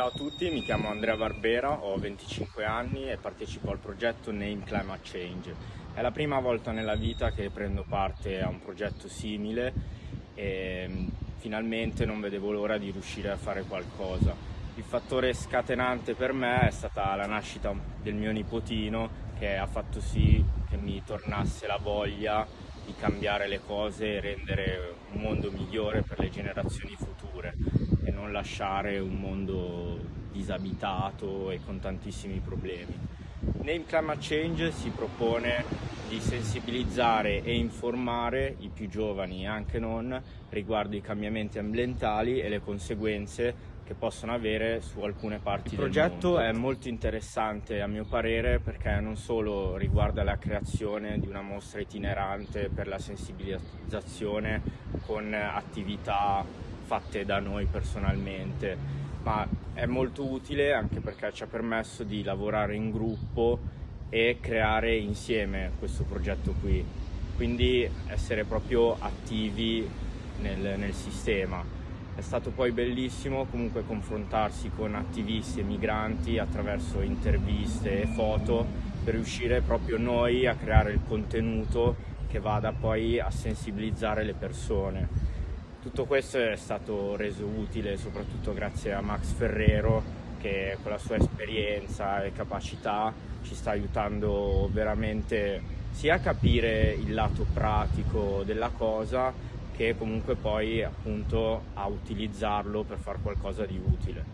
Ciao a tutti, mi chiamo Andrea Barbera, ho 25 anni e partecipo al progetto Name Climate Change. È la prima volta nella vita che prendo parte a un progetto simile e mm, finalmente non vedevo l'ora di riuscire a fare qualcosa. Il fattore scatenante per me è stata la nascita del mio nipotino che ha fatto sì che mi tornasse la voglia di cambiare le cose e rendere un mondo migliore per le generazioni future e non lasciare un mondo disabitato e con tantissimi problemi. Name Climate Change si propone di sensibilizzare e informare i più giovani e anche non riguardo i cambiamenti ambientali e le conseguenze che possono avere su alcune parti del mondo. Il progetto è molto interessante a mio parere perché non solo riguarda la creazione di una mostra itinerante per la sensibilizzazione con attività fatte da noi personalmente, ma è molto utile anche perché ci ha permesso di lavorare in gruppo e creare insieme questo progetto qui, quindi essere proprio attivi nel, nel sistema. È stato poi bellissimo comunque confrontarsi con attivisti e migranti attraverso interviste e foto per riuscire proprio noi a creare il contenuto che vada poi a sensibilizzare le persone. Tutto questo è stato reso utile soprattutto grazie a Max Ferrero che con la sua esperienza e capacità ci sta aiutando veramente sia a capire il lato pratico della cosa che comunque poi appunto a utilizzarlo per fare qualcosa di utile.